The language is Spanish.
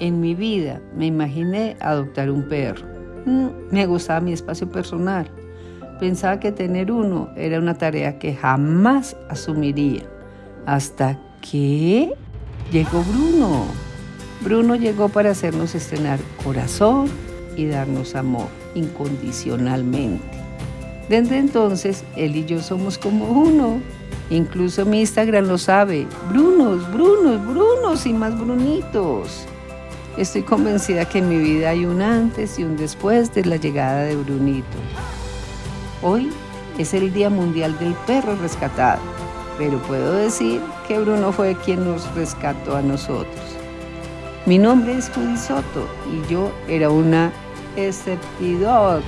en mi vida me imaginé adoptar un perro. Mm, me gustaba mi espacio personal. Pensaba que tener uno era una tarea que jamás asumiría. Hasta que llegó Bruno. Bruno llegó para hacernos estrenar corazón y darnos amor incondicionalmente. Desde entonces, él y yo somos como uno. Incluso mi Instagram lo sabe. Brunos, Brunos, Brunos y más Brunitos. Estoy convencida que en mi vida hay un antes y un después de la llegada de Brunito. Hoy es el Día Mundial del Perro Rescatado, pero puedo decir que Bruno fue quien nos rescató a nosotros. Mi nombre es Judy Soto y yo era una Dog.